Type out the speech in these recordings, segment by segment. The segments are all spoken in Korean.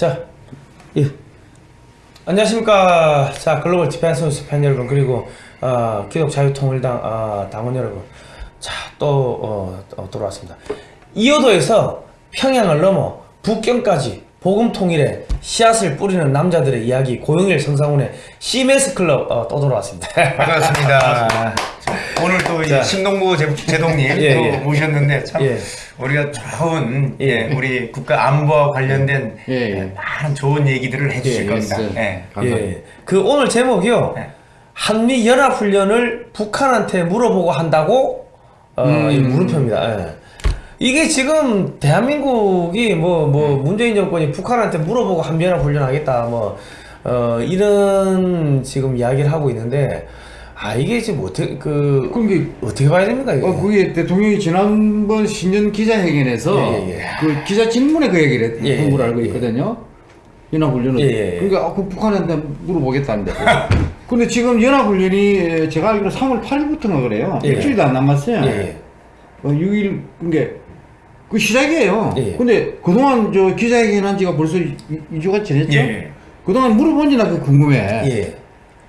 자, 예. 안녕하십니까. 자, Global Defense News 팬 여러분, 그리고, 어, 기독 자유통일당, 어, 당원 여러분. 자, 또, 어, 어, 돌아왔습니다. 이어도에서 평양을 넘어 북경까지 복음 통일의 씨앗을 뿌리는 남자들의 이야기, 고용일 성상훈의 시메스 클럽, 어, 또 돌아왔습니다. 반갑습니다. 오늘 또 자. 이제 신동부 제- 제독님 예, 또 예. 모셨는데 참 예. 우리가 좋은 예. 예, 우리 국가 안보와 관련된 예, 예. 예, 많은 좋은 얘기들을 해주실 예, 겁니다. 예. 예. 예. 그 오늘 제목이요. 네. 한미 연합 훈련을 북한한테 물어보고 한다고 어, 음. 이 물음표입니다. 예. 이게 지금 대한민국이 뭐뭐 문재인 정권이 북한한테 물어보고 한미 연합 훈련하겠다 뭐 어, 이런 지금 이야기를 하고 있는데 아 이게 지금 어떻게 그 그럼 이게 어떻게 봐야 됩니까 이게? 어, 그게 대통령이 지난번 신년 기자회견에서 예, 예, 예. 그 기자 질문에 그 얘기를 했- 예, 한 걸로 예, 알고 예. 있거든요. 연합훈련은. 예. 그러니까 아, 그 북한한테 물어보겠다는데. 근데 지금 연합훈련이 제가 알기로 3월 8일부터인가 그래요. 예. 일주일도 안 남았어요. 예, 예. 어, 6일, 그게 그 시작이에요. 예, 예. 근데 그동안 저 기자회견 한 지가 벌써 2, 주가 지났죠? 예. 그동안 물어본지 나 그거 궁금해. 예.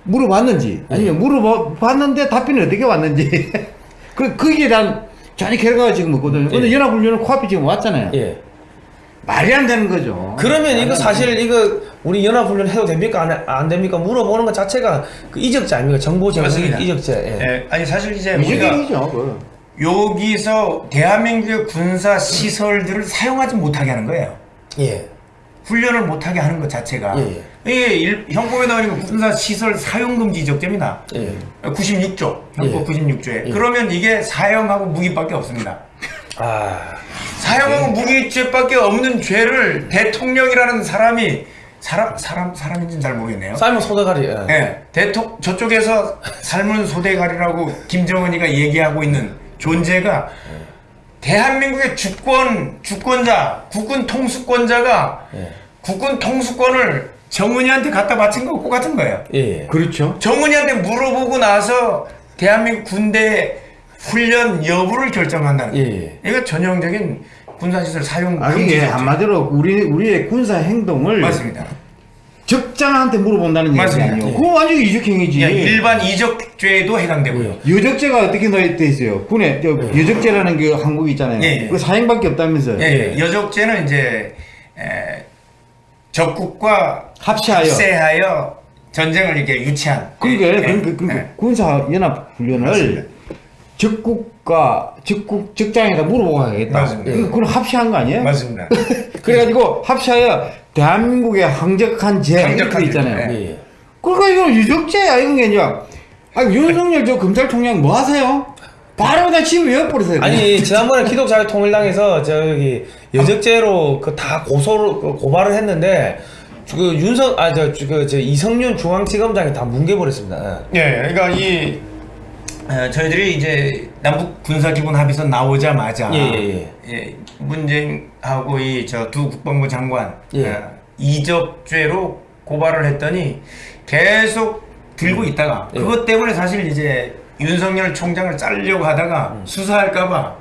물어봤는지 아니면 물어봤는데 답변이 어떻게 왔는지 그 거기에 대한 전혀 결과가 지금 없거든요. 근데 예. 연합훈련은 코앞이 지금 왔잖아요. 예. 말이 안 되는 거죠. 그러면 이거 사실 이거 우리 연합훈련 해도 됩니까 안, 안 됩니까 물어보는 것 자체가 그 이적자 아닙니까 정보 제공. 이적자 예. 예. 아니 사실 이제 이적이죠. 그. 여기서 대한민국의 군사 시설들을 사용하지 못하게 하는 거예요. 예. 훈련을 못하게 하는 것 자체가 예, 예. 이게 일- 형법에 나오는 군사 시설 사용 금지 지적됩니다. 예. 96조 형법 예. 96조에 예. 그러면 이게 사형하고 무기밖에 없습니다. 아 사형하고 무기죄밖에 없는 죄를 대통령이라는 사람이 사람 사람 사람인지는 잘 모르겠네요. 삶은 소대가리 예. 예, 대통 저쪽에서 삶은 소대가리라고 김정은이가 얘기하고 있는 존재가 대한민국의 주권 주권자 국군 통수권자가 예. 국군 통수권을 정은이한테 갖다 바친 거 똑같은 거예요. 예. 그렇죠. 정은이한테 물어보고 나서 대한민국 군대 훈련 여부를 결정한다는 거예요. 예. 이거 전형적인 군사시설 사용 아 이게 금지죠. 한마디로 우리 우리의 군사 행동을 맞습니다. 적장한테 물어본다는 얘기. 아니에요. 예. 그거 완전 히 이적행위지. 예, 일반 이적죄에도 해당되고요. 여적죄가 어떻게 돼 있어요? 군에 저 여적죄라는 게 한국이 있잖아요. 예, 예. 그 사형밖에 없다면서요. 예, 예. 여적죄는 이제 에, 적국과 합시하여. 합세하여 전쟁을 이렇게 유치한. 그러니까 예, 예, 그러니까 예. 군사 연합 훈련을. 적국 물어보고 하겠다. 맞습니다. 그- 그건 합시한 거 아니에요? 맞습니다. 그래가지고 합시하여 대한민국의 항적한 죄 항적한 있잖아요. 죄, 예. 예. 그러니까 이거 유적죄야 이건 게 아니라. 아 윤석열 저 검찰총장 뭐 하세요? 바로 그냥 집을 외워버리세요. 아니 지난번에 기독자유 통일당에서 저기 여적죄로 그 다 고소를 그 고발을 했는데 그 윤석 아저그 저 이성윤 중앙지검장이 다 뭉개버렸습니다. 예, 그러니까 이 어, 저희들이 이제 남북 군사 기본 합의서 나오자마자 예, 예, 예, 문재인하고 이 저 두 국방부 장관 예. 어, 이적죄로 고발을 했더니 계속 들고 있다가 예. 그것 때문에 사실 이제 윤석열 총장을 자르려고 하다가 수사할까봐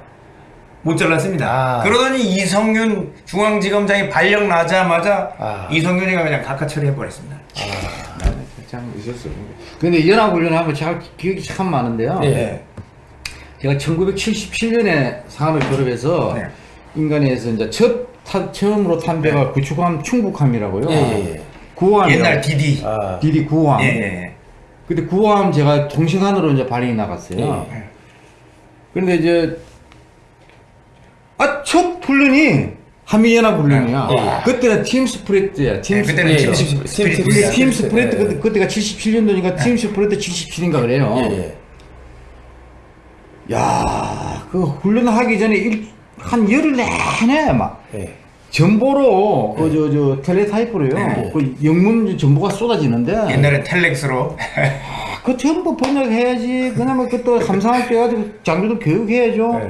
못 잘랐습니다. 음. 아. 그러더니 이성윤 중앙지검장이 발령 나자마자 아. 이성윤이가 그냥 각하 처리해버렸습니다. 참 있었어. 근데 연합훈련 하면 제가 기억이 참 많은데요. 예. 제가 1977년에 상하을 졸업해서 네. 인간에서 이제 첫 타- 처음으로 탄 배가 구축함 충북함이라고요. 예, 예, 예. 구호함 옛날 디디. 아, 디디 구호함. 예, 예, 예. 근데 구호함 제가 동시간으로 이제 발령이 나갔어요. 예. 그런데 이제 아첫 훈련이 한미연합 훈련이야. 예. 그때는 팀 스프레트야. 팀 네, 그때는 예, 팀 예. 스피릿. 팀, 팀, 팀 예. 스프레트 예. 그때, 그때가 77년도니까 팀 스프레트 77인가 그래요. 예, 예. 야, 그 훈련하기 전에 일, 한 열흘 내내 막 예. 전보로 그 저 저 텔레타이프로요. 네. 그 영문 전보가 쏟아지는데 옛날에 텔렉스로 그 전부 번역해야지. 그나마 그또 때 가지고 장교도 교육해야죠.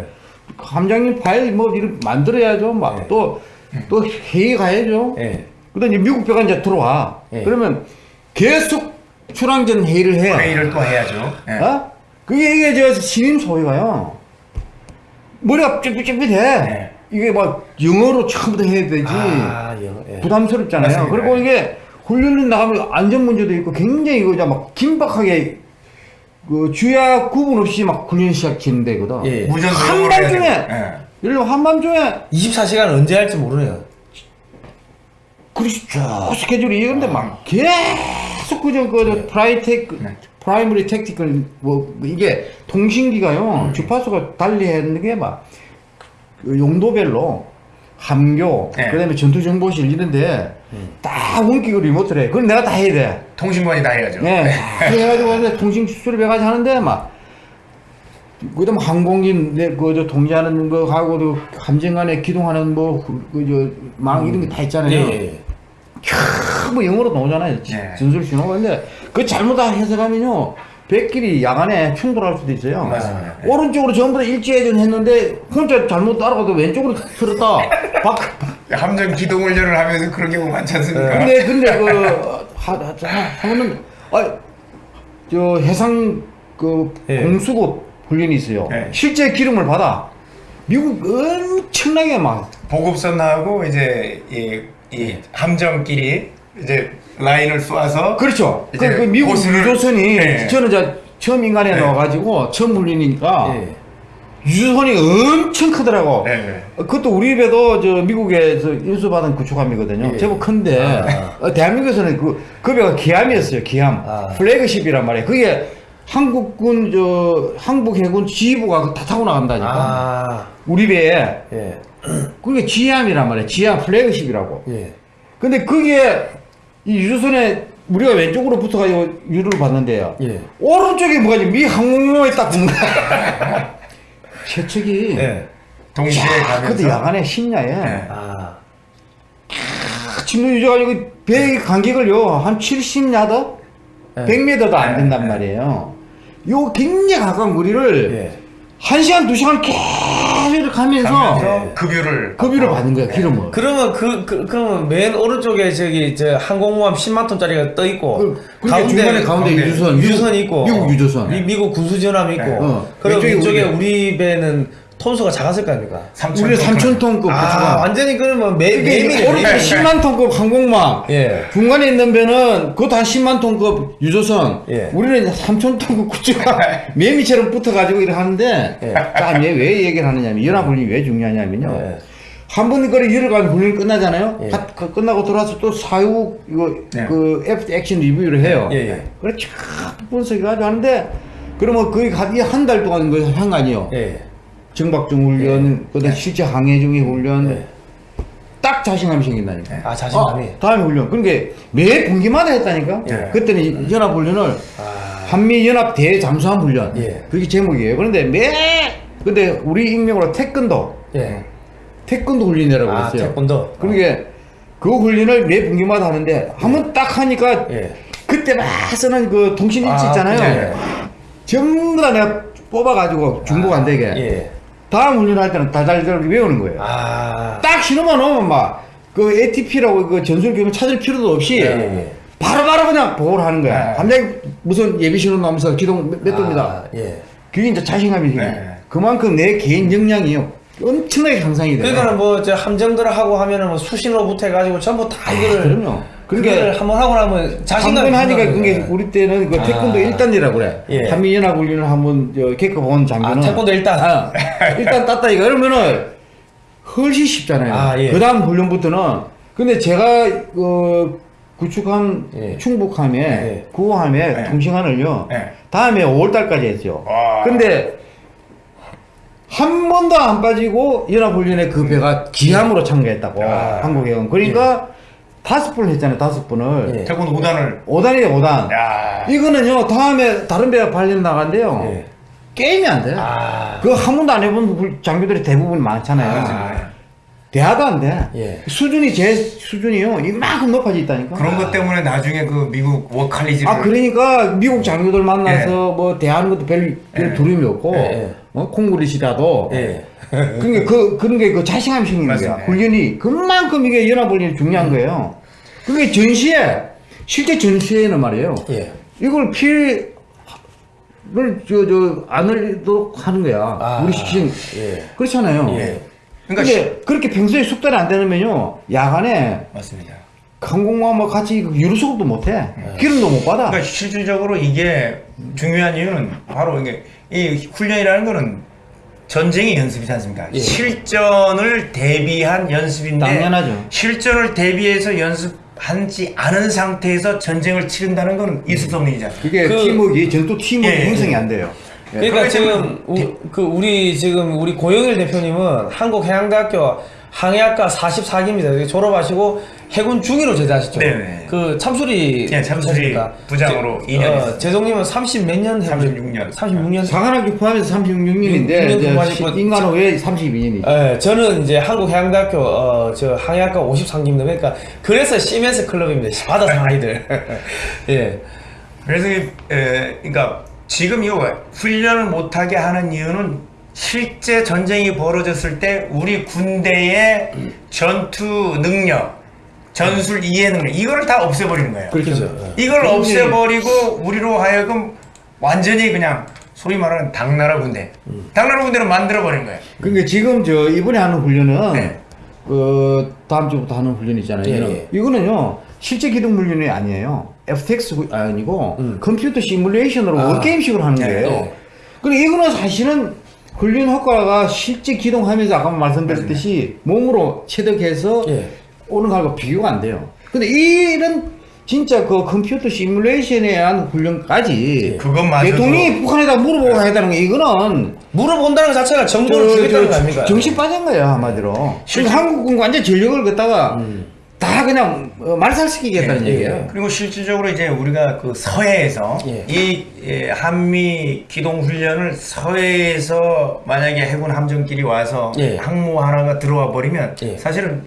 네. 함장님 파일 뭐 이렇게 만들어야죠. 막또또 회의 가야죠. 예. 그다음 이제 미국 배가 이제 들어와. 네. 그러면 계속 출항전 회의를 해. 회의를 또 해야죠. 예. 어? 그게 이게 저 신임 소위가요. 머리가 삐삐삐삐해. 네. 이게 막 영어로 처음부터 해야 되지 아, 영, 예. 부담스럽잖아요. 맞습니다. 그리고 이게 훈련 나가면 안전 문제도 있고 굉장히 이거 막 긴박하게 그 주야 구분 없이 막 훈련 시작하는 데거든. 예. 무전 한밤중에 예. 예를 들어 한밤중에 24시간 언제 할지 모르네요. 그렇죠. 스케줄이 근데 막 계속 그저 그 PRITAC 네. primary tactical 뭐 이게 통신기가요 음. 주파수가 달리하는 게막 그 용도별로 함교 네. 그다음에 전투정보실 이런데 딱 원격으로 remote를 해. 그건 내가 다 해야 돼. 통신관이 다 해야죠. 네. 그래가지고 이제 통신 수립해가지고 하는데 막 그다음 항공기 내 그저 통제하는 거 하고 또 함정간에 기동하는 뭐 뭐그저망 이런 게 다 있잖아요. 예, 예. 캬, 뭐 영어로 나오잖아요. 네. 전술 신호가. 근데 그 잘못 다 해석하면요. 백길이 야간에 충돌할 수도 있어요. 맞습니다. 네. 오른쪽으로 전부 다 일제해전 했는데 혼자 잘못 따라가도 왼쪽으로 틀었다. 박, 함정 기동 훈련을 하면서 그런 경우 많지 않습니까? 근데 근데 그 하, 하, 하면은 아저 해상 그 예. 공수급 훈련이 있어요. 예. 실제 기름을 받아. 미국 엄청나게 막 보급선하고 이제 이, 이 함정끼리 이제 라인을 쏘아서 그렇죠. 그, 이제 그 미국 유조선이 네. 저는 저 처음 인간에 네. 나와가지고 처음 훈련이니까 예. 유조선이 엄청 크더라고. 네, 네. 그것도 우리 배도 저 미국에서 인수받은 구축함이거든요. 예. 제법 큰데 아. 어, 대한민국에서는 그, 그 배가 기함이었어요. 기함. 아. 플래그십이란 말이에요. 그게 한국군 저 항복 해군 지휘부가 다 타고 나간다니까. 아, 우리 배에 예. 그게 지함이란 말이에요. 지함 플래그십이라고. 예. 근데 그게 이 유조선에 우리가 왼쪽으로 붙어가지고 유를 받는데요. 예. 오른쪽에 뭐가 있지? 미 항공모에 딱 붙는 거야. 최측이 예. 동시에 야, 그때 가면서 야간에 심야에 네. 아, 침도 유져가지고 배 간격을요 한 70야드, 네. 100m도 안 네. 된단 말이에요. 요 굉장히 가까운 거리를 예. 한 시간 두 시간 계속 가면서 가면서 급유를 급유를 받는 거야 기름을. 그러면 그, 그 그러면 맨 오른쪽에 저기 저 항공모함 10만 톤짜리가 떠 있고 그, 그러니까 중간에 가운데 가운데 유조선, 유조선이 있고 미국 유조선. 미, 미국 군수전함이 있고 네. 어. 그럼 왼쪽에 우리 배는 톤수가 작았을 거 아닙니까? 우리 톤 3천 톤급 아 구조가. 완전히 그러면 매 매일이 오른쪽 10만 톤급 항공모함. 예. 중간에 있는 배는 그것도 한 10만 톤급 유조선. 예. 우리는 3천 톤급 구조가 매미처럼 붙어가지고 이렇게 하는데. 예. 자, 왜, 왜 얘기를 하느냐면, 연합훈련이 왜 중요하냐면요. 예. 한번 이거를 열어가면 훈련이 끝나잖아요. 예. 가- 그 끝나고 돌아서 또 사후 이거 네. 그 after action review를 해요. 예, 예. 그래 쫙 분석해가지고 하는데 그러면 거의 한달 동안 그 한거 아니에요. 예. 정박중 훈련, 그다음 실제 항해 중의 훈련, 예. 딱 자신감이 생긴다니까. 아 자신감이. 아, 다음에 훈련. 그러니까 매 분기마다 했다니까. 예. 그때는 연합 훈련을 아. 한미 연합 대잠수함 훈련. 예. 그게 제목이에요. 그런데 매 근데 우리 익명으로 태권도, 예. 태권도 훈련이라고 아 했어요. 태권도. 그러니까 그 훈련을 매 분기마다 하는데 한 번 딱 하니까 예. 그때 막 쓰는 그 통신 일지 아, 있잖아요. 예. 전부 다 내가 뽑아가지고 중복 안 되게 예. 다음 훈련할 때는 다달달 외우는 거예요. 아. 딱 신호만 오면 막 그 ATP라고 그 전술 교육 찾을 필요도 없이 예, 예. 바로바로 그냥 보고를 하는 거야. 네. 갑자기 무슨 예비 신호 나오면서 기동 몇, 몇 도입니다. 아, 예. 그게 이제 자신감이 생겨. 네. 그만큼 내 개인 역량이 엄청나게 향상이 돼. 그러니까는 뭐저 함정들을 하고 하면은 뭐 수신호부터 해가지고 전부 다 이거를 아, 그러니까 그러니까 한번 하고 나면 자신감이 한번 하니까 그게. 우리 때는 그 태권도 아. 1단이라고 그래. 예. 한미연합 훈련을 한번 저 겪어본 장교는 아, 태권도 일단? 아, 일단 땄다 이거 그러면은 훨씬 쉽잖아요. 아, 예. 그 다음 훈련부터는 근데 제가 그 구축함 예. 충북함에 예. 구호함에 예. 통신한을요 예. 다음에 5월달까지 했죠. 와. 근데 한 번도 안 빠지고 연합훈련에 그 배가 기함으로 참가했다고 아. 한국해군. 그러니까 다섯 번을 했잖아요. 다섯 번을 예. 태권도 5단을 5단이에요 5단. 야. 이거는요 다음에 다른 배가 발련 나간대요. 예. 게임이 안 돼. 아. 그거 한 번도 안 해본 부- 장교들이 대부분 많잖아요. 아. 대화도 안 돼. 예. 수준이 제 수준이요 이만큼 높아져 있다니까. 그런 것 때문에 나중에 그 미국 워칼리지를 아 그러니까 미국 장교들 만나서 뭐 대하는 것도 별, 별 예. 두려움이 없고 예, 예. 어, 콩그리시라도 예. 그러니까 그 그런 게 그 자신감이 생기는 거야. 훈련이 그만큼 이게 연합훈련이 중요한 거예요. 그게 전시에 실제 전시에는 말이에요. 예. 이걸 피해를 저 저 안 흘리도록 하는 거야. 아, 우리 시킨 예. 그렇잖아요. 예. 그러니까 근데 그렇게 평소에 숙달이 안 되면요 야간에 맞습니다. 항공모함과 같이 유류 수급도 못해 기름도 못 받아 그러니까 실질적으로 이게 중요한 이유는 바로 이게 이 훈련이라는 거는 전쟁의 연습이지 않습니까? 예. 실전을 대비한 연습인데 당연하죠. 실전을 대비해서 연습하지 않은 상태에서 전쟁을 치른다는 거는 있을 수 없는 일이잖아요. 그게 그- 팀워크 전투 팀워크 예, 예, 형성이 예. 안 돼요 예. 그러니까 지금 우, 그 우리 지금 우리 고영일 대표님은 한국해양대학교 항해학과 44기입니다. 졸업하시고 해군 중위로 제대하셨죠. 네네. 그 참수리 예, 참수리? 부장으로 제- 2년 어. 제동님은 30 몇 년? 36년. 36년. 사관학교 포함해서 36년인데 육년 공부하시고 인간은 왜 32년이지 예, 저는 이제 한국해양대학교 어, 저 항해학과 53기입니다. 그러니까 그래서 시멘스 클럽입니다. 받아서 아이들. 예. 그래서 이, 에, 그러니까 지금 이거 훈련을 못하게 하는 이유는 실제 전쟁이 벌어졌을 때 우리 군대의 전투 능력, 전술 이해 능력 이거를 다 없애버리는 거예요. 그렇죠 예. 이걸 굉장히- 없애버리고 우리로 하여금 완전히 그냥 소위 말하는 당나라 군대, 당나라 군대를 만들어버린 거예요. 그러니까 지금 저 이번에 하는 훈련은 네. 그 다음 주부터 하는 훈련 있잖아요. 예, 예. 이거는요 실제 기동 훈련이 아니에요. FTX 구- 아니고 음. 컴퓨터 시뮬레이션으로 아. 월게임식으로 하는 네, 거예요. 네. 그리고 이거는 사실은 훈련 효과가 실제 기동하면서 아까 말씀드렸듯이 몸으로 체득해서 예. 오는 거하고 비교가 안 돼요. 근데 이런 진짜 그 컴퓨터 시뮬레이션에 의한 훈련까지 그것마저도- 대통령이 북한에다 물어보고 해야 되는 거 이거는 물어본다는 것 자체가 정보를 저- 주겠다는 거저 아닙니까? 정신 빠진 거예요 한마디로. 실제- 한국군 완전 전력을 갖다가 음. 다 그냥 어, 말살시키겠다는 예, 얘기예요. 예. 그리고 실질적으로 이제 우리가 그 서해에서 예. 이 예, 한미 기동 훈련을 서해에서 만약에 해군 함정끼리 와서 예. 항모 하나가 들어와 버리면 예. 사실은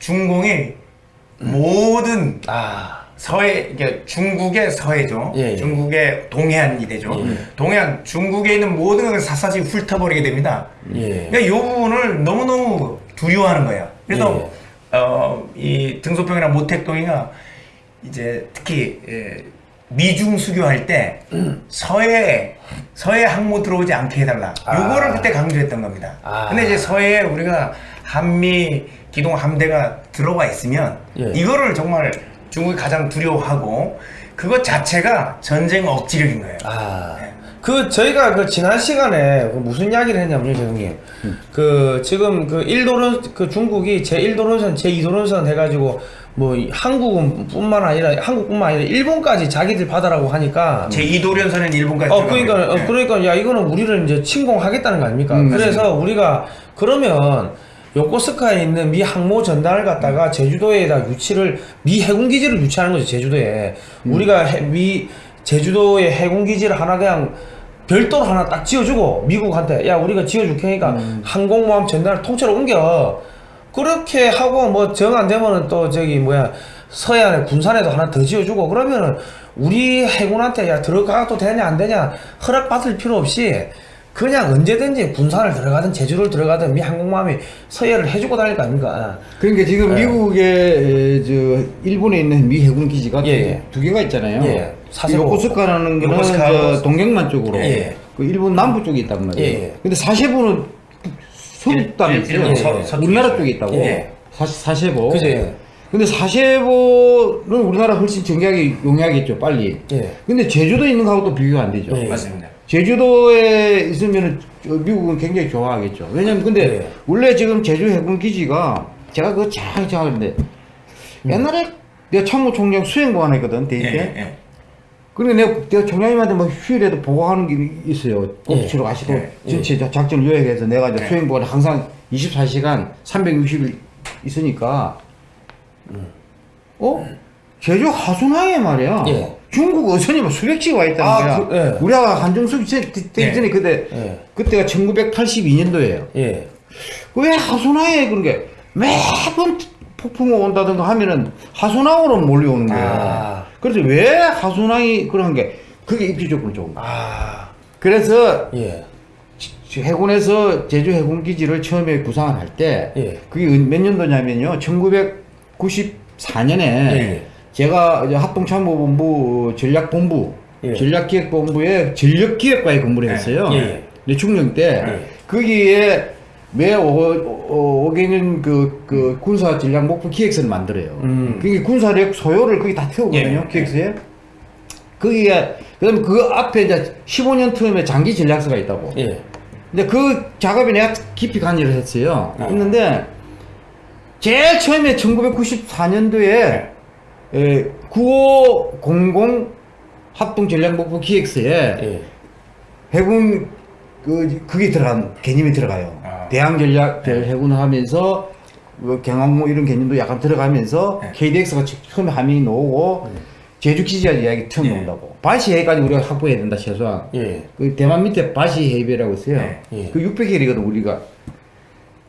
중공이 모든 아. 서해 이게 중국의 서해죠. 중국의 동해안이 되죠. 예. 동해안 중국에 있는 모든 걸 샅샅이 훑어버리게 됩니다. 예. 그러니까 이 부분을 너무너무 두려워하는 거예요. 그래서 어, 이 등소평이나 모택동이가 이제 특히 예, 미중 수교할 때 서해 서해 항모 들어오지 않게 해달라. 아. 요거를 그때 강조했던 겁니다. 아. 근데 이제 서해에 우리가 한미 기동 함대가 들어가 있으면 예. 이거를 정말 중국이 가장 두려워하고 그것 자체가 전쟁 억지력인 거예요. 아. 그 저희가 그 지난 시간에 그 무슨 이야기를 했냐면요, 재동님. 그 지금 그 1도론 그 중국이 제 1도론선, 제 2도론선 해가지고 뭐이 한국은뿐만 아니라 한국뿐만 아니라 일본까지 자기들 받아라고 하니까 제 이도련선은 일본까지 어 그러니까 어. 그러니까 야 이거는 우리를 이제 침공하겠다는 거 아닙니까? 음, 그래서 우리가 그러면 요코스카에 있는 미 항모 전단을 갖다가 제주도에다 유치를 미 해군 기지를 유치하는 거죠 제주도에 우리가 해- 미 제주도에 해군 기지를 하나 그냥 별도로 하나 딱 지어주고 미국한테 야 우리가 지어줄 테니까 항공모함 전단을 통째로 옮겨. 그렇게 하고 뭐 정 안 되면은 또 저기 뭐야 서해안에 군산에도 하나 더 지어주고 그러면은 우리 해군한테 야 들어가도 되냐 안 되냐 허락 받을 필요 없이 그냥 언제든지 군산을 들어가든 제주를 들어가든 미 항공모함이 서해를 해주고 다닐 거 아닙니까? 그러니까 지금 예. 미국의 에, 저 일본에 있는 미 해군 기지가 예, 예. 두 개가 있잖아요. 예. 사세보. 요코스카라는 거는 요코스카. 저 동경만 쪽으로 예. 그 일본 남부 쪽에 있단 말이에요. 예, 예. 근데 사세보는 땅에 일- 있어요. 예. 우리나라. 쪽에 있다고. 예. 사, 사세보. 그죠? 예. 근데 사세보는 우리나라 훨씬 정략이 용이하겠죠, 빨리. 예. 근데 제주도에 있는 거하고 또 비교가 안 되죠. 예. 맞습니다. 제주도에 있으면 미국은 굉장히 좋아하겠죠. 왜냐면 근데 네. 원래 지금 제주 해군 기지가 제가 그거 잘 생각하는데 옛날에 내가 참모총장 수행보관 했거든 대회 예, 때. 예. 그리고 내가, 내가 총장님한테 뭐 휴일에도 보고하는 게 있어요. 꼭지로 가시고 예. 전체 작전 요약해서 내가 이제 예. 수행보관 항상 24시간 360일 있으니까 어? 제주 하순항에 말이야. 예. 중국 어선이 막 수백씩 와 있다는 아, 거야. 그- 예. 우리가 한정숙 되기 예. 전에 그때 예. 그때가 1982년도예요. 예. 왜 하순항에 그런 게 매번 폭풍이 온다든가 하면은 하순항으로 몰려오는 거예요. 아. 그래서 왜 하순항이 그런 게 그게 입지적으로 좋은 거야. 아. 그래서 예. 해군에서 제주 해군 기지를 처음에 구상을 할때 예. 그게 몇 년도냐면요. 1994년에 예. 제가 이제 합동참모본부 전략본부 예. 전략기획본부에 전력기획과에 근무를 예. 했어요. 예. 네, 중령 때 예. 거기에 매 5, 5개년 그, 그 군사 전략 목표 기획서를 만들어요. 음. 그게 군사력 소요를 거기 다 태우거든요, 예. 기획서에. 거기에, 그 다음에 그 앞에 이제 15년 틈에 장기 전략서가 있다고. 예. 근데 그 작업에 내가 깊이 관여를 했어요. 했는데, 제일 처음에 1994년도에 에, 9500 합동 전략 목표 기획서에 예. 해군 그 그게 들어간 개념이 들어가요. 아. 대항 전략 해군을 하면서 뭐 경항모 이런 개념도 약간 들어가면서 네. KDX가 처음에 함이 나오고 제주 기지가 이야기 처음 네. 나온다고. 바시 해까지 우리가 확보해야 된다 최소한. 예. 그 대만 밑에 바시 해협이라고 있어요. 네. 예. 그 600헬이거든 우리가.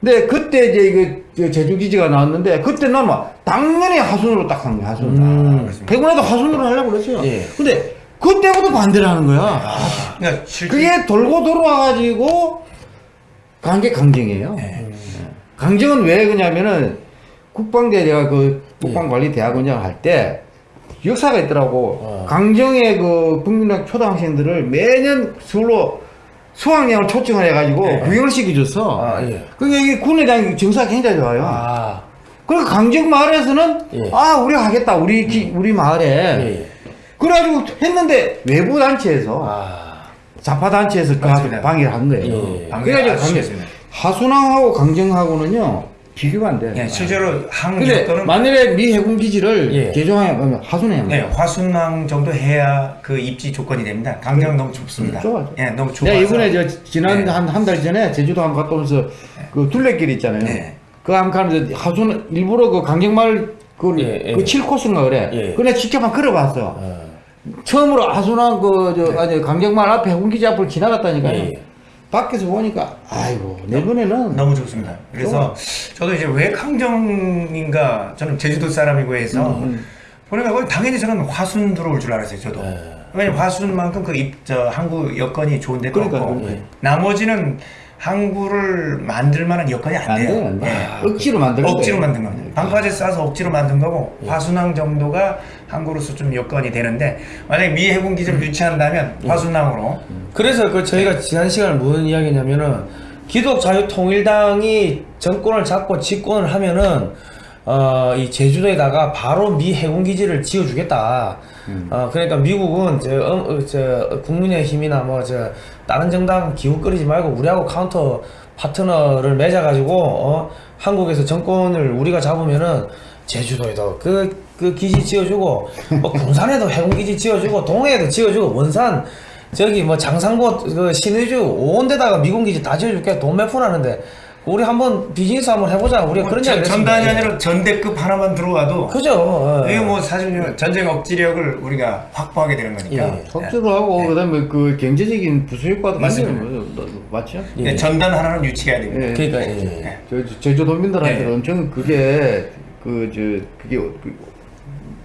근데 그때 이제 이거 저 제주 기지가 나왔는데 그때 나는 막 당연히 하순으로 딱한 거야 하순. 음. 해군에도 하순으로 하려고 그랬어요. 예. 근데 그때부터 반대를 하는 거야. 그러니까 실제 그게 돌고 돌아와가지고 관계 강정이에요. 네. 강정은 왜 그러냐면은 국방대 제가 그 국방관리대학원장 할 때 역사가 있더라고. 어. 강정의 그 국민학 초등학생들을 매년 서울로 수학여행을 초청을 해가지고 네. 구경을 시켜줬어. 아, 예. 그게 이게 군에 대한 정서가 굉장히 좋아요. 아. 그리고 강정 마을에서는 예. 아 우리가 하겠다 우리 기- 우리 마을에 예. 그래가지고 했는데 외부 단체에서 아. 자파 단체에서 그. 방해를 한 거예요. 예. 방해가 그래가지고 심했습니다. 하순항하고 강정하고는요 비교가 안 돼. 예, 실제로 항 근데 여건은 만일에 미 해군 기지를 예. 개종하면 하순에 네, 화순항 정도 해야 그 입지 조건이 됩니다. 강정 너무 좁습니다. 음, 좁아요. 예, 너무 좁아서. 이번에 저 지난 네. 한한 달 전에 제주도 한번 갔다 오면서 그 둘레길 있잖아요. 네. 한번 가면서 하순 일부러 그 강정마을 그, 예, 예. 그 7코스인가 그래. 예. 그래 직접 한번 걸어봤어. 어. 처음으로 하순항 그저 아니 강정마을 앞에 해군 기지 앞을 지나갔다니까요. 예. 밖에서 보니까 아이고 내년에는 너무 좋습니다. 그래서 저도 이제 왜 강정인가 저는 제주도 사람이고 해서 음, 보니까 거기 당연히 저는 화순 들어올 줄 알았어요. 저도. 네. 왜냐면 화순만큼 그 입, 저 항구 여건이 좋은 데가 그러니까, 없고 그러니까. 나머지는 항구를 만들 만한 여건이 안 안 돼요. 돼요, 안. 억지로 만든 거예요. 억지로 만든 겁니다. 방파제 싸서 억지로 만든 거고 화순항 정도가 항구로서 좀 여건이 되는데 만약에 미 해군 기지를 유치한다면 화순항으로. 그래서 그 저희가 지난 시간에 무슨 이야기냐면은 기독 자유통일당이 정권을 잡고 집권을 하면은 어, 이 제주도에다가 바로 미 해군 기지를 지어주겠다. 어, 그러니까 미국은 저, 어, 어, 저 국민의힘이나 뭐 저 다른 정당 기웃거리지 말고 우리하고 counter partner를 맺어가지고 어, 한국에서 정권을 우리가 잡으면은 제주도에도 그, 그 기지 지어주고 뭐 군산에도 해군 기지 지어주고 동해에도 지어주고 원산 저기 뭐 장상고 그 신의주 온 데다가 미군 기지 다 지어줄게. 돈 몇 푼 하는데 우리 한번 비즈니스 한번 해보자 우리가 그런 이야기 뭐 전- 전단이 아니라 전대급 하나만 들어와도 그죠 어, 이게 뭐 사실 전쟁 억지력을 우리가 확보하게 되는 거니까. 예. 억지로 하고 그다음에 그 경제적인 부수 효과도 맞습니다. 맞죠? 예. 네, 전단 하나는 유치해야 됩니다. 예. 그러니까 예. 저, 저 제주 도민들한테 네. 엄청 그게 그 저 그게 그,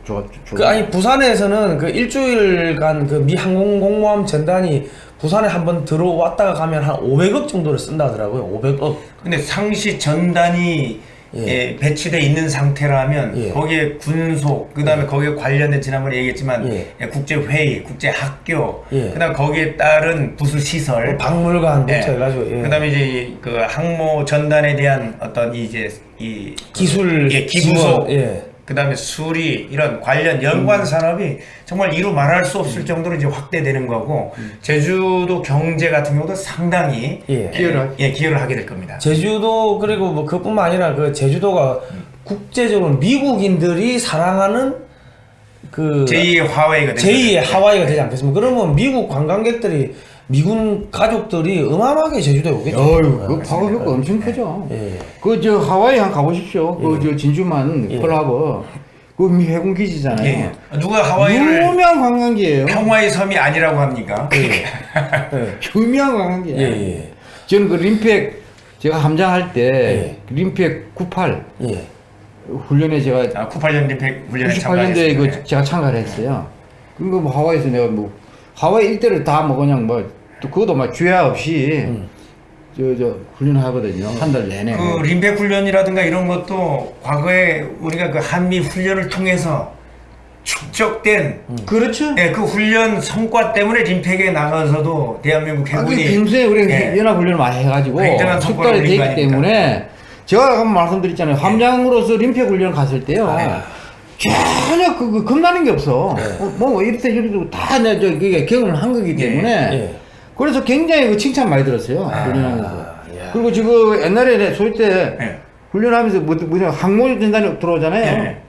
좋아 좋아. 그 아니 부산에서는 그 일주일간 그 미 항공 공모함 전단이 부산에 한번 들어왔다가 가면 한 500억 정도를 쓴다 하더라고요 500억 근데 상시 전단이 예. 예, 배치돼 있는 상태라면 예. 거기에 군속 그다음에 거기에 관련된 지난번에 얘기했지만 예. 예, 국제 회의, 국제 학교, 예. 그다음 거기에 따른 부수 시설, 박물관부터 예. 해가지고 예. 그다음에 이제 그 항모 전단에 대한 어떤 이제 이 기술 예, 기부속, 예. 그 다음에 수리 이런 관련 연관 산업이 정말 이루 말할 수 없을 정도로 이제 확대되는 거고 제주도 경제 같은 경우도 상당히 예. 기여를 하- 예, 기여를 하게 될 겁니다. 제주도 그리고 뭐 그뿐만 아니라 그 제주도가 국제적으로 미국인들이 사랑하는 그 제2의 화웨이가 되는 제2의 거죠. 하와이가 되지 않겠습니까? 그러면 미국 관광객들이 미군 가족들이 어마어마하게 제주도에 오겠죠. 어휴 그 파급 효과 엄청 크죠. 예. 그저 하와이 한 가보십시오. 그저 진주만 예. 펄하버 그미 해군 기지잖아요. 예. 누가 하와이를 유명한 관광지예요. 평화의 섬이 아니라고 합니까? 예. 유명한 예. 관광지예요. 예. 저는 그 림팩 제가 함장할 때 예. 림팩 98 예. 훈련에 제가 아, 98년 림팩 훈련에 98년도에 참가했습니다. 그 제가 참가를 했어요. 그리고 뭐 하와이에서 내가 뭐 하와이 일대를 다 뭐 그냥 뭐 또 그것도 막 주야 없이 음. 저 저 훈련하거든요. 한 달 내내. 그 림팩 훈련이라든가 이런 것도 과거에 우리가 그 한미 훈련을 통해서 축적된 그렇죠. 예, 그 훈련 성과 때문에 림팩에 나가서도 대한민국 아, 그 해군이 평소에 우리 예. 연합 훈련을 많이 해가지고 숙달이 되기 아닙니까? 때문에 제가 아까 말씀드렸잖아요. 함장으로서 림팩 훈련 갔을 때요. 아. 전혀 그, 그 겁나는 게 없어. 어, 뭐 이렇게 이렇게 다 내가 저 그게 경험을 한 거기 때문에 예. 그래서 굉장히 그 칭찬 많이 들었어요. 아, 훈련하면서. 야. 그리고 지금 옛날에 소위 때 예. 훈련하면서 뭐, 뭐냐 항모 전단이 들어오잖아요. 예.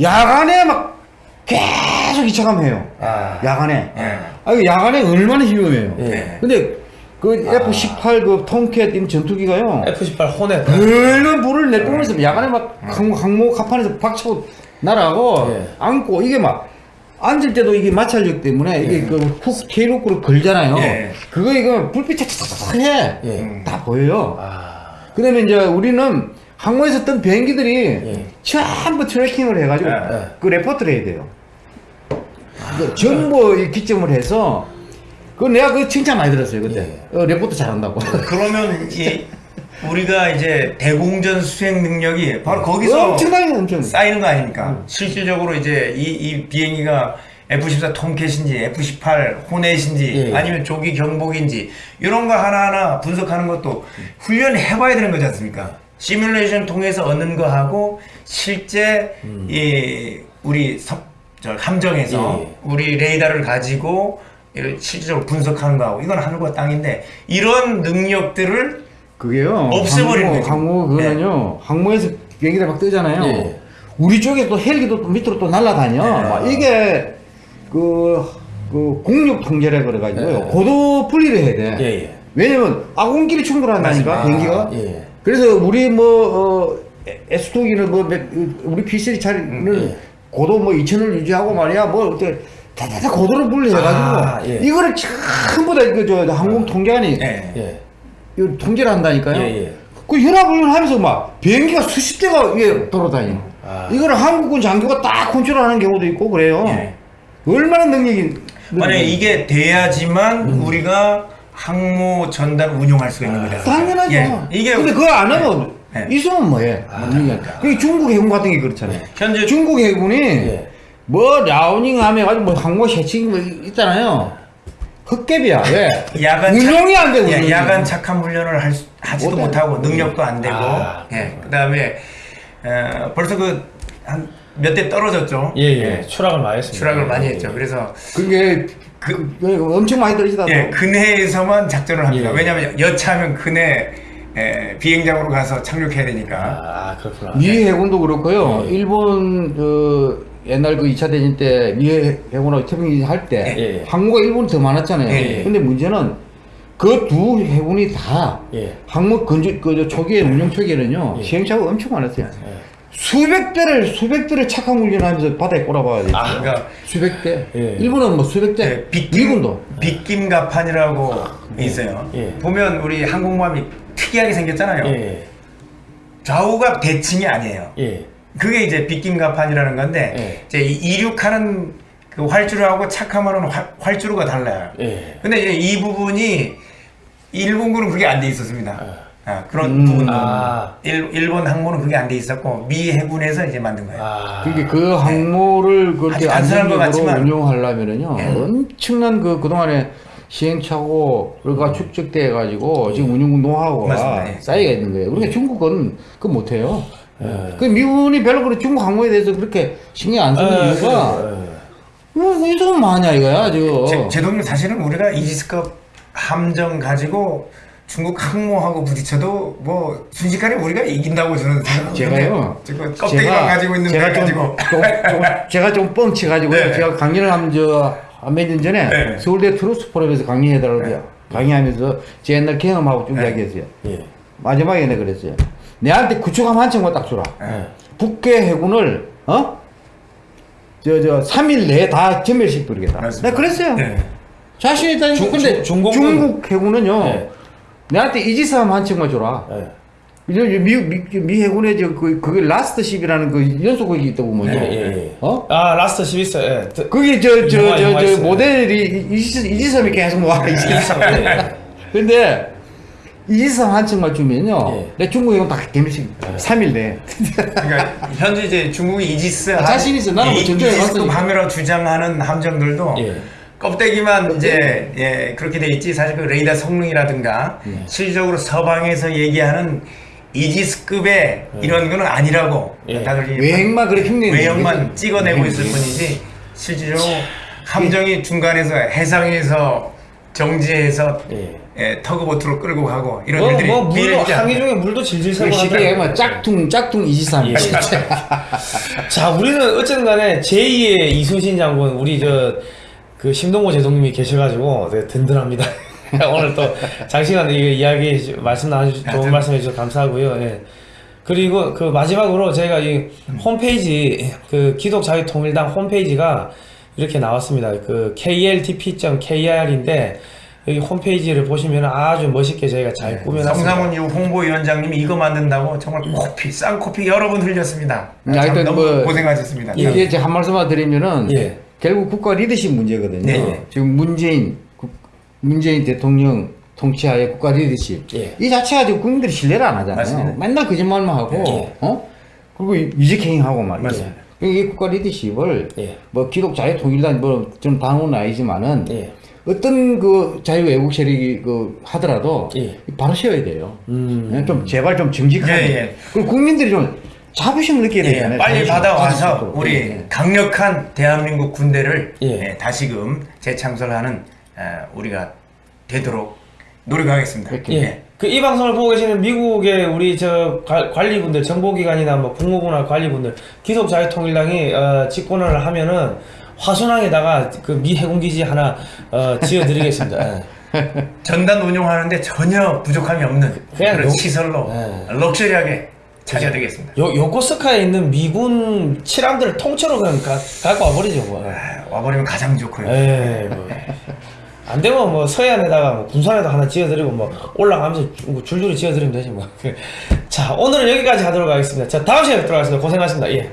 야간에 막 계속 이차감해요. 아. 야간에. 예. 아, 야간에 얼마나 위험해요. 예. 근데 그 F-18 그 통캣 이 전투기가요. F18 호넷. 별로 불을 내뿜으면서 야간에 막 항모, 항모 갑판에서 박치고 날아가고 예. 안고 이게 막 앉을 때도 이게 마찰력 때문에 이게 그 hook tail hook으로 걸잖아요. 예. 그거 이거 불빛 착착착 해. 예. 다 보여요. 아. 그 다음에 이제 우리는 항모에서 뜬 비행기들이 예. 전부 tracking을 해가지고 예. 그 report를 해야 돼요. 그 정보 이 기점을 해서 그 내가 그 칭찬 많이 들었어요 그때 어, 레포트 잘한다고. 그러면 이 우리가 이제 대공전 수행 능력이 바로 거기서 엄청나게 엄청. 쌓이는 거 아닙니까? 실질적으로 이제 이, 이 비행기가 F-14 톰캣인지 F-18 호넷인지 예. 아니면 조기 경복인지 이런 거 하나하나 분석하는 것도 훈련을 해봐야 되는 거지 않습니까? 시뮬레이션 통해서 얻는 거하고 실제 이 우리 섭- 저 함정에서 예. 우리 레이더를 가지고 실질적으로 분석하는 거하고 이건 하늘과 땅인데 이런 능력들을 그게요. 없애버리는 항모. 항모 그거는요. 항모에서 비행기들 막 뜨잖아요. 예. 우리 쪽에 또 헬기도 또 밑으로 또 날아다녀. 네. 막 이게 그, 그 공력 통제라 그래가지고요. 네. 고도 분리를 해야 돼. 예, 예. 왜냐면 아군끼리 충돌한다니까. 비행기가. 예. 그래서 우리 뭐 어, S2기는 뭐 몇- 우리 P3 차리는 예. 고도 뭐 2천을 유지하고 말이야 뭐 어떻게 다다다 고도를 분리해가지고 아, 예. 이거를 이거를 전부 다그저 항공 통제관이 예. 예. 이거 통제를 한다니까요. 예, 예. 그 혈압을 하면서 막 비행기가 수십 대가 위에 돌아다니. 아. 이거를 한국군 장교가 딱 컨트롤하는 경우도 있고 그래요. 예. 얼마나 능력이 만약 에 이게 돼야지만 우리가 항모 전단 운용할 수가 있는 거다. 당연하죠. 예. 이게 근데 그거 안 하면 네. 있으면 뭐해? 그 중국 해군 같은 게 그렇잖아요. 현재 중국 해군이 예. 뭐 라우닝 하면 가지고 뭐 항모 해칭 뭐 있잖아요. 헛개비야. 왜? 야간 운용이 안 돼. 예, 운용이. 야간 착한 훈련을 할 수, 하지도 못해. 못하고 능력도 안 되고 아, 예. 그다음에 어, 벌써 그한몇 대 떨어졌죠. 예, 예. 추락을 많이 했습니다. 추락을 많이 예, 했죠. 예. 그래서 그게 그, 그 엄청 많이 떨어지다. 예, 근해에서만 작전을 합니다. 예. 왜냐하면 여차하면 근해 에, 비행장으로 가서 착륙해야 되니까. 아, 그렇구나. 미 해군도 그렇고요. 예. 일본 그 옛날 그 2차 대전 때미 해군하고 태평양 할때 예, 예. 항모가 일본이 더 많았잖아요. 예, 예. 근데 문제는 그 두 해군이 다 예. 항모 건조 그 초기에 운영 초기에는요 예. 시행착오가 엄청 많았어요. 예. 수백 대를 수백 대를 착한 훈련하면서 바다에 꼬라박아야 돼요. 아, 그러니까 수백 대. 예. 일본은 뭐 수백 대. 예, 빗김, 미군도. 빗김가판이라고 있어요. 예. 보면 우리 항공모함이 특이하게 생겼잖아요. 예. 좌우가 대칭이 아니에요. 예. 그게 이제 빗김가판이라는 건데 예. 이제 이 이륙하는 그 활주로하고 착함하는 활, 활주로가 달라요. 예. 근데 이제 이 부분이 일본군은 그게 안 돼 있었습니다. 아, 그런 음. 부분. 아. 일, 일본 항모는 그게 안 돼 있었고 미 해군에서 이제 만든 거예요. 아. 그게 그 항모를 그렇게 아주 단순한 것 안정적으로 같지만. 운용하려면은요 예. 엄청난 그 그동안에 시행착오가 축적돼 가지고 지금 운용 노하우가 맞습니다. 예. 쌓여가 있는 거예요. 그러니까 중국은 그 못해요. 예. 그 미군이 별로 그렇게 중국 항모에 대해서 그렇게 신경 안 쓰는 아, 이유가 그래요. 뭐 이좀 많냐 이거야 지금. 제, 제독님 사실은 우리가 이지스급 함정 가지고 중국 항모하고 부딪혀도 뭐 순식간에 우리가 이긴다고 저는 생각하는데 제가요. 지금 껍데기만 가지고 있는 제가 걸 좀, 가지고 좀, 좀 제가 좀 뻥치 가지고 네. 제가 강연을 하면 저몇년 전에 네. 서울대 트루스 포럼에서 강의해달라고 강의하면서 제 옛날 경험하고 쭉 네. 이야기했어요. 예. 마지막에 내가 그랬어요. 내한테 구축함 한 척만 딱 주라. 예. 북해 해군을 어? 저저 3일 내에 다 전멸시켜 부르겠다. 맞습니다. 내가 그랬어요. 네. 자신 있다니까. 중- 근데 중- 중공군- 중국 해군은요. 네. 내한테 이지스함 한 척만 줘라. 예. 저, 저 미, 미, 미 해군의 저, 그, 그게 Last Ship이라는 그 연속극이 있다고 보면요. 예, 예, 예. 어? 아, Last Ship 있어요. 예. 드- 그게 저, 저, 저, 저, 있어요. 모델이 이지스함이 계속 와, 예, 이지섬. 예. 근데, 이지선 한 층만 주면요. 예. 내 중국에 가면 다 개미식 3일 돼. 그러니까 현재 이제 중국이 이지스 아, 자신 있어. 나는 뭐 이- 전쟁에 갔으니까. 함이라고 주장하는 함정들도 예. 껍데기만 이제 예, 그렇게 돼 있지 사실 그 레이더 성능이라든가 예. 실질적으로 서방에서 얘기하는 이지스급의 이런 거는 아니라고 예. 다들 외형만 그래 흉내내는 외형만. 찍어내고. 있을 뿐이지 실질적으로 함정이 중간에서 해상에서 정지해서 예. 예, 터그보트로 끌고 가고 이런 뭐, 일들이 뭐 물도 항해? 중에 물도 질질 새고 한다. 얘기하면 짝퉁 짝퉁 이지선. 예. 자, 우리는 어쨌든 간에 제2의 이순신 장군, 우리 저, 그 심동보 제동님이 계셔가지고 되게 든든합니다. 오늘 또 장시간 이 이야기 말씀 나눠주셔서 좋은 말씀 해 주셔서 감사하고요. 예. 그리고 그 마지막으로 저희가 이 홈페이지, 그 기독자유통일당 홈페이지가 이렇게 나왔습니다. 그 kltp.kr인데 여기 홈페이지를 보시면 아주 멋있게 저희가 잘 꾸며놨습니다. 성상훈 이 홍보위원장님이 이거 만든다고 정말 코피 쌍코피 여러 번 흘렸습니다. 음, 참 하여튼 너무 뭐 고생하셨습니다. 이게 제가 한 말씀만 드리면은 예. 결국 국가 리더십 문제거든요. 네. 지금 문재인 국- 문재인 대통령 통치하에 국가 리더십 예. 이 자체가 지금 국민들이 신뢰를 안 하잖아요. 맞습니다. 맨날 거짓말만 하고 예. 어 그리고 이직행위하고 말이죠. 맞습니다. 이 국가 리더십을 예. 뭐 기독 자유통일당 뭐좀 당원은 아니지만은 예. 어떤 그 자유 외국 세력이 그 하더라도 예. 바로 세워야 돼요. 음. 예, 좀 제발 좀 정직하게. 예, 예. 그리고 국민들이 좀 자부심을 예, 되잖아요. 빨리 자부심, 받아와서. 우리 예. 강력한 대한민국 군대를 예. 예, 다시금 재창설하는 어, 우리가 되도록 노력하겠습니다. 예. 그 이 방송을 보고 계시는 미국의 우리 저 관- 관리분들, 정보기관이나 뭐 국무부나 관리분들, 기독자유통일당이 어, 집권을 하면은 화순항에다가 그 미 해군기지 하나 어, 지어드리겠습니다. 예. 전단 운용하는데 전혀 부족함이 없는 그냥 그런 요- 시설로 예. 럭셔리하게 찾아드리겠습니다. 요 요코스카에 있는 미군 칠함들을 통째로 그냥 가, 갖고 와버리죠 뭐. 아, 와버리면 가장 좋고요. 에이 뭐. 안 되면 뭐 서해안에다가 뭐 군산에다 하나 지어드리고 뭐 올라가면서 줄- 줄줄이 지어드리면 되지 뭐. 자 오늘은 여기까지 하도록 하겠습니다. 자 다음 시간에 뵙도록 하겠습니다. 고생하셨습니다. 예.